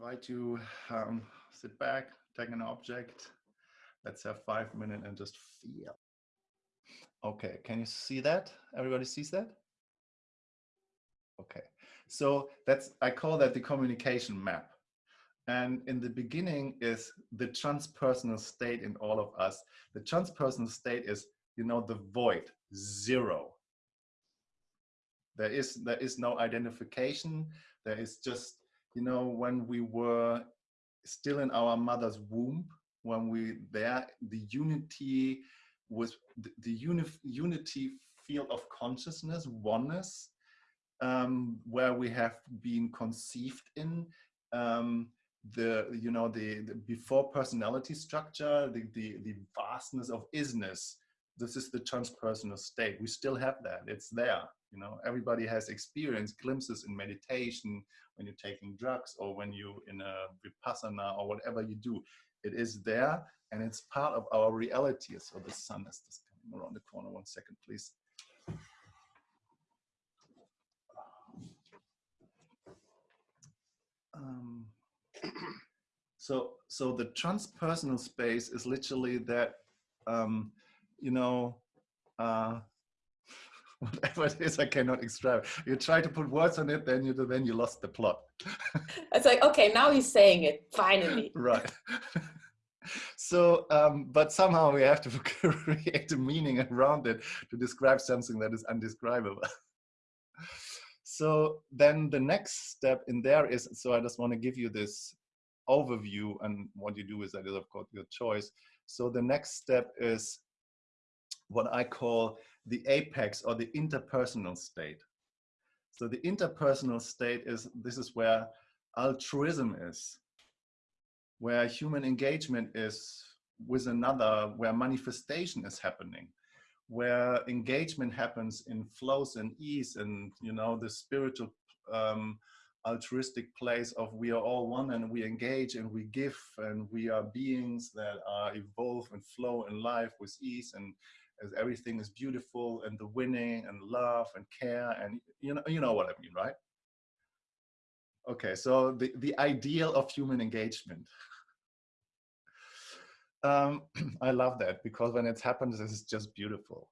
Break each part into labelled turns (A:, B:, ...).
A: invite you, um, sit back, take an object. Let's have five minutes and just feel. Okay, can you see that? Everybody sees that? Okay, so that's, I call that the communication map. And in the beginning is the transpersonal state in all of us. The transpersonal state is, you know, the void, zero. There is, there is no identification. There is just you know, when we were still in our mother's womb, when we there, the unity was the, the uni unity field of consciousness, oneness, um, where we have been conceived in, um, the you know the, the, before personality structure the, the the vastness of isness. This is the transpersonal state. We still have that. It's there you know everybody has experienced glimpses in meditation when you're taking drugs or when you in a vipassana or whatever you do. It is there and it's part of our reality. So the sun is just coming around the corner. One second, please. Um, so, so the transpersonal space is literally that, um, you know, uh, whatever it is, I cannot describe. You try to put words on it, then you then you lost the plot.
B: it's like okay, now he's saying it finally.
A: right. so, um, but somehow we have to create a meaning around it to describe something that is undescribable. so then the next step in there is, so I just want to give you this overview and what you do is that is of course your choice. So the next step is what I call the apex or the interpersonal state. So the interpersonal state is, this is where altruism is, where human engagement is with another, where manifestation is happening, where engagement happens in flows and ease and, you know, the spiritual um, altruistic place of we are all one and we engage and we give and we are beings that are evolve and flow in life with ease and as everything is beautiful and the winning and love and care and you know you know what I mean, right? Okay, so the, the ideal of human engagement. um, I love that because when it happens, it's just beautiful.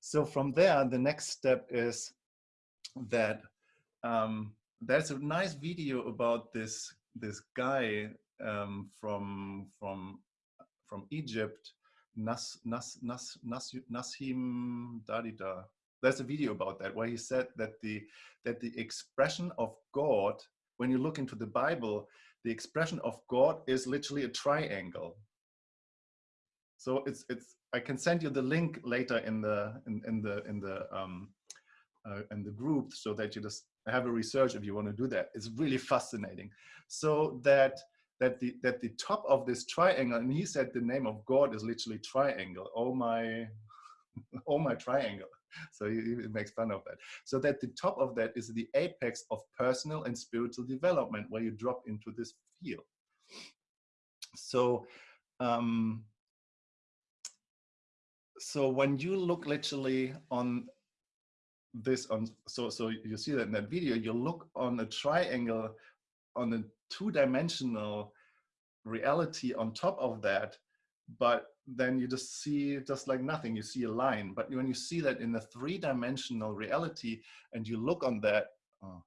A: So from there, the next step is that um, there's a nice video about this this guy um, from from from Egypt Nas, Nas, Nas, Nas, Nassim Darida. There's a video about that where he said that the that the expression of God, when you look into the Bible, the expression of God is literally a triangle. So it's it's I can send you the link later in the in, in the in the um, uh, in the group so that you just have a research if you want to do that. It's really fascinating. So that that the that the top of this triangle, and he said the name of God is literally triangle. Oh my, oh my triangle. So he, he makes fun of that. So that the top of that is the apex of personal and spiritual development, where you drop into this field. So. Um, so when you look literally on this on so so you see that in that video you look on a triangle on a two-dimensional reality on top of that but then you just see just like nothing. You see a line but when you see that in a three-dimensional reality and you look on that oh,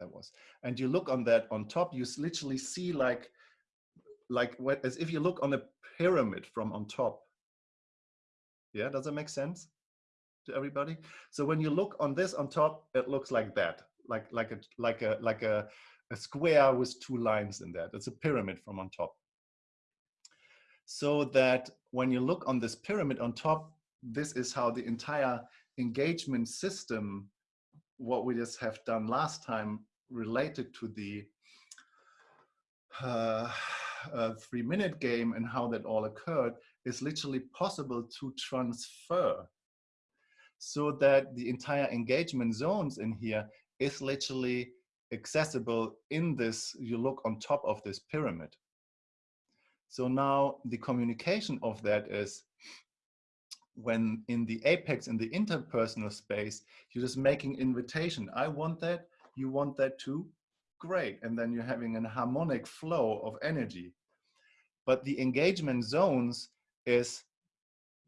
A: that was. And you look on that on top you literally see like like what as if you look on a pyramid from on top. Yeah does that make sense to everybody? So when you look on this on top it looks like that like like a like a like a, a square with two lines in that. It's a pyramid from on top. So that when you look on this pyramid on top, this is how the entire engagement system, what we just have done last time related to the uh, uh, three minute game and how that all occurred is literally possible to transfer so that the entire engagement zones in here is literally accessible in this, you look on top of this pyramid. So now the communication of that is when in the apex, in the interpersonal space, you're just making invitation. I want that, you want that too? Great. And then you're having an harmonic flow of energy. But the engagement zones is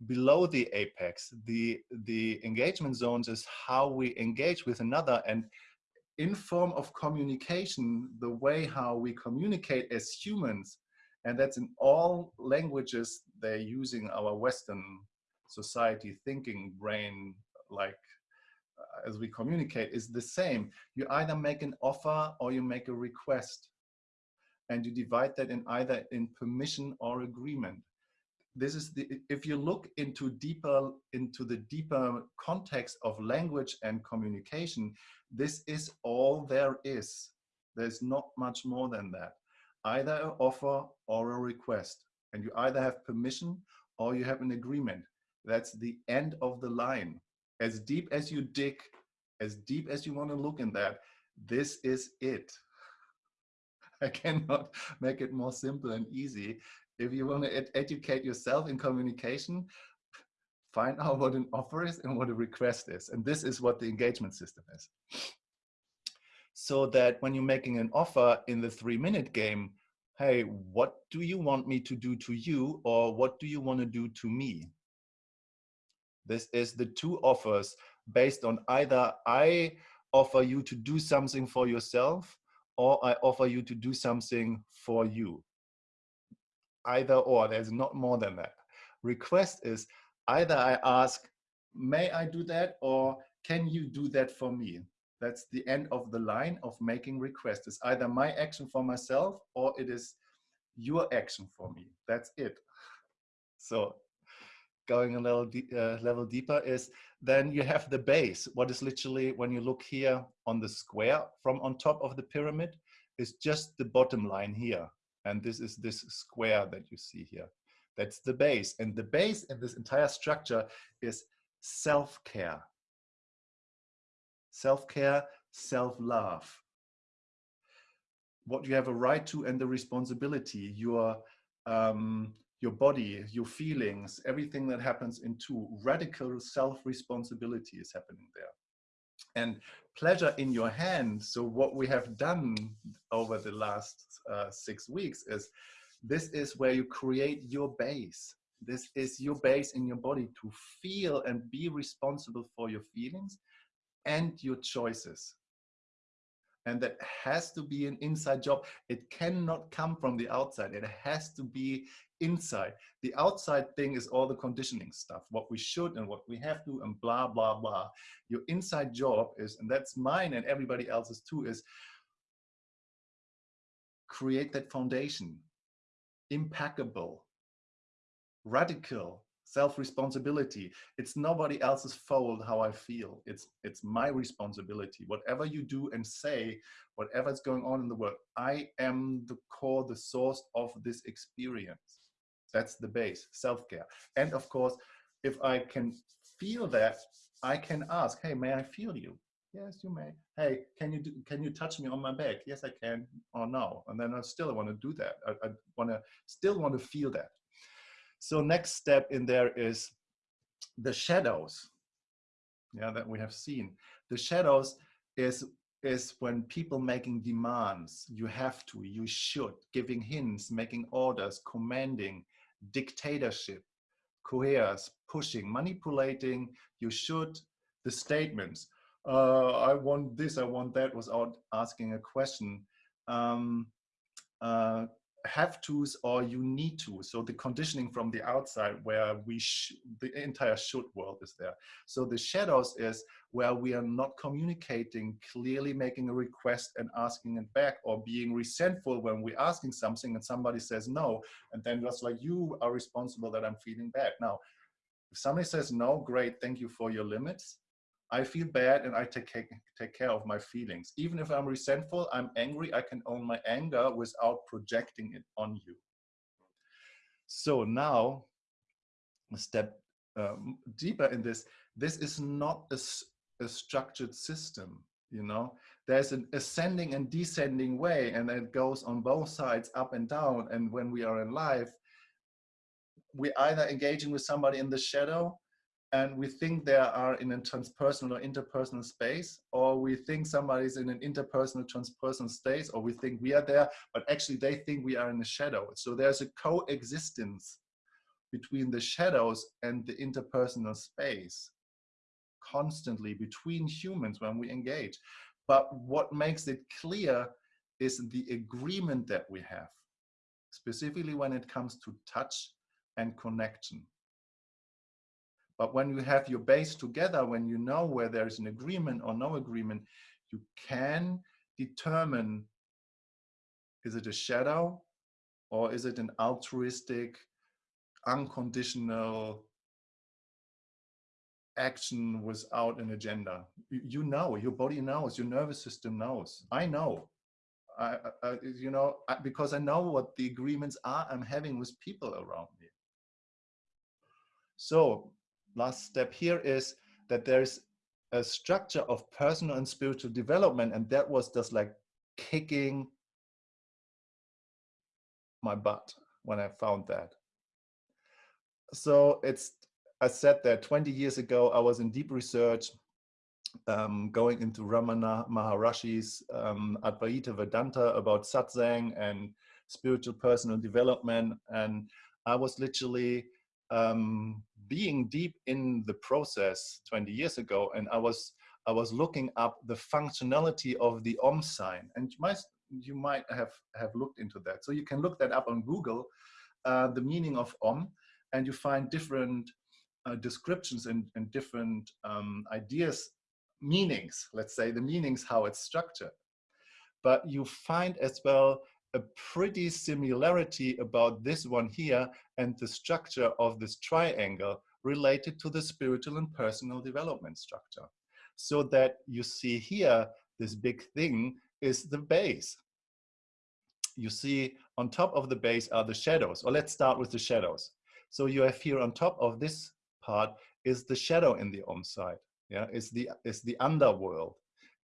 A: below the apex. The, the engagement zones is how we engage with another and in form of communication, the way how we communicate as humans, and that's in all languages they're using our Western society thinking brain like uh, as we communicate is the same. You either make an offer or you make a request and you divide that in either in permission or agreement. This is the, if you look into deeper, into the deeper context of language and communication, this is all there is. There's not much more than that. Either an offer or a request. And you either have permission or you have an agreement. That's the end of the line. As deep as you dig, as deep as you want to look in that, this is it. I cannot make it more simple and easy. If you want to ed educate yourself in communication, find out what an offer is and what a request is. And this is what the engagement system is. So that when you're making an offer in the three minute game, hey, what do you want me to do to you? Or what do you want to do to me? This is the two offers based on either I offer you to do something for yourself or I offer you to do something for you. Either or, there's not more than that. Request is either I ask, may I do that or can you do that for me? That's the end of the line of making request. It's either my action for myself or it is your action for me. That's it. So going a little uh, level deeper is then you have the base. What is literally when you look here on the square from on top of the pyramid is just the bottom line here. And this is this square that you see here. That's the base. And the base in this entire structure is self-care. Self-care, self-love. What you have a right to and the responsibility, your um, your body, your feelings, everything that happens into radical self-responsibility is happening there. And pleasure in your hand. So what we have done over the last uh, six weeks is this is where you create your base. This is your base in your body to feel and be responsible for your feelings and your choices and that has to be an inside job. It cannot come from the outside. It has to be inside. The outside thing is all the conditioning stuff, what we should and what we have to and blah, blah, blah. Your inside job is, and that's mine and everybody else's too, is create that foundation, impeccable, radical, self-responsibility. It's nobody else's fault how I feel. It's, it's my responsibility. Whatever you do and say, whatever's going on in the world, I am the core, the source of this experience. That's the base, self-care. And of course, if I can feel that, I can ask, hey, may I feel you? Yes, you may. Hey, can you do, can you touch me on my back? Yes, I can. Or no. And then I still want to do that. I, I want to still want to feel that. So next step in there is the shadows. Yeah, that we have seen. The shadows is is when people making demands. You have to, you should, giving hints, making orders, commanding, dictatorship, coerce, pushing, manipulating, you should, the statements. Uh, I want this, I want that, without asking a question. Um, uh, have tos or you need to. So the conditioning from the outside where we, the entire should world is there. So the shadows is where we are not communicating, clearly making a request and asking it back or being resentful when we're asking something and somebody says no. And then just like you are responsible that I'm feeling bad. Now, if somebody says no, great, thank you for your limits. I feel bad and I take, take care of my feelings. Even if I'm resentful, I'm angry, I can own my anger without projecting it on you. So now, a step um, deeper in this, this is not a, a structured system, you know? There's an ascending and descending way and it goes on both sides, up and down. And when we are in life, we're either engaging with somebody in the shadow and we think they are in a transpersonal or interpersonal space, or we think somebody's in an interpersonal, transpersonal space, or we think we are there, but actually they think we are in the shadow. So there's a coexistence between the shadows and the interpersonal space constantly between humans when we engage. But what makes it clear is the agreement that we have, specifically when it comes to touch and connection. But when you have your base together, when you know where there's an agreement or no agreement, you can determine, is it a shadow or is it an altruistic, unconditional action without an agenda? You, you know, your body knows, your nervous system knows. I know. I, I, you know, I, because I know what the agreements are I'm having with people around me. So last step here is that there's a structure of personal and spiritual development and that was just like kicking my butt when I found that. So it's, I said that 20 years ago, I was in deep research um, going into Ramana Maharishi's um, Advaita Vedanta about satsang and spiritual personal development. And I was literally um, being deep in the process 20 years ago, and I was I was looking up the functionality of the Om sign, and you might you might have have looked into that. So you can look that up on Google, uh, the meaning of Om, and you find different uh, descriptions and, and different um, ideas, meanings. Let's say the meanings how it's structured, but you find as well a pretty similarity about this one here and the structure of this triangle related to the spiritual and personal development structure. So that you see here, this big thing is the base. You see on top of the base are the shadows, or let's start with the shadows. So you have here on top of this part is the shadow in the Om side. Yeah, is the is the underworld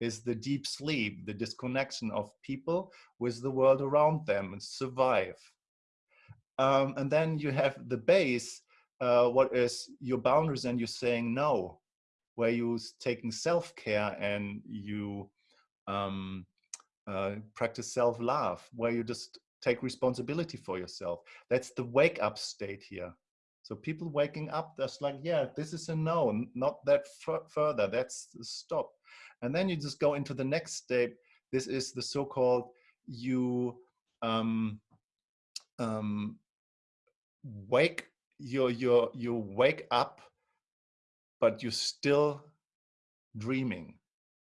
A: is the deep sleep, the disconnection of people with the world around them and survive. Um, and then you have the base, uh, what is your boundaries and you're saying no, where you're taking self-care and you um, uh, practice self-love, where you just take responsibility for yourself. That's the wake up state here. So people waking up, that's like, yeah, this is a no, not that further, that's stop. And then you just go into the next step. This is the so-called you um, um, wake you you you wake up, but you're still dreaming.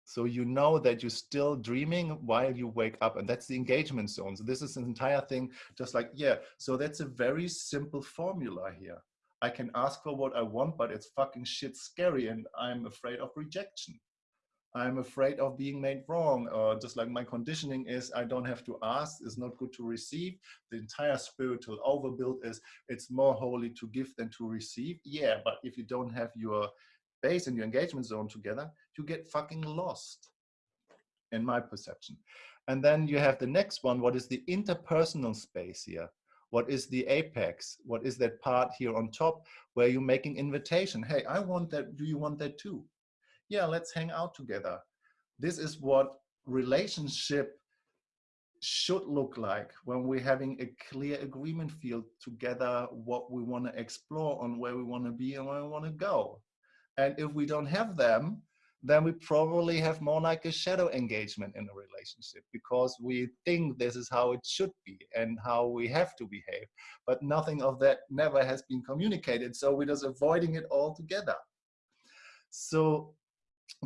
A: So you know that you're still dreaming while you wake up, and that's the engagement zone. So this is an entire thing, just like yeah. So that's a very simple formula here. I can ask for what I want, but it's fucking shit scary, and I'm afraid of rejection. I'm afraid of being made wrong, or just like my conditioning is, I don't have to ask, it's not good to receive. The entire spiritual overbuild is, it's more holy to give than to receive. Yeah, but if you don't have your base and your engagement zone together, you get fucking lost, in my perception. And then you have the next one, what is the interpersonal space here? What is the apex? What is that part here on top where you're making invitation? Hey, I want that, do you want that too? Yeah, let's hang out together. This is what relationship should look like when we're having a clear agreement field together, what we want to explore on where we want to be and where we want to go. And if we don't have them, then we probably have more like a shadow engagement in a relationship because we think this is how it should be and how we have to behave. But nothing of that never has been communicated. So we're just avoiding it altogether. So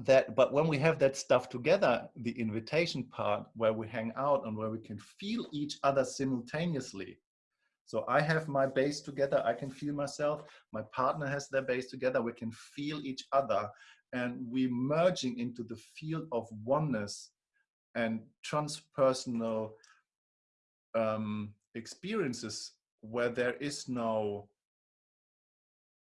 A: that but when we have that stuff together the invitation part where we hang out and where we can feel each other simultaneously. So i have my base together i can feel myself my partner has their base together we can feel each other and we merging into the field of oneness and transpersonal um, experiences where there is no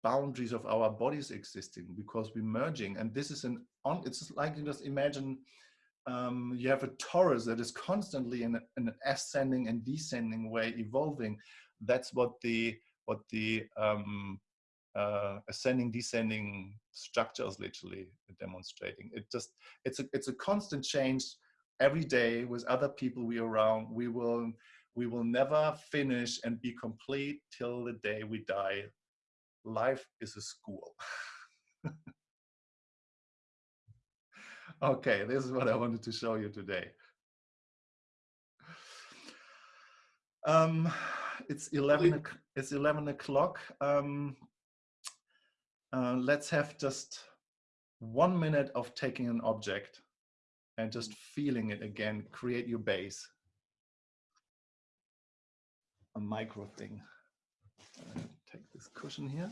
A: boundaries of our bodies existing because we're merging and this is an on it's like you just imagine um, you have a torus that is constantly in, in, an ascending and descending way evolving that's what the what the um, uh, ascending, descending structures, literally demonstrating. It just it's a it's a constant change every day with other people we around. We will we will never finish and be complete till the day we die. Life is a school. okay, this is what I wanted to show you today. Um, it's 11, it's 11 o'clock. Um, uh, let's have just one minute of taking an object and just feeling it again, create your base. A micro thing. This cushion here.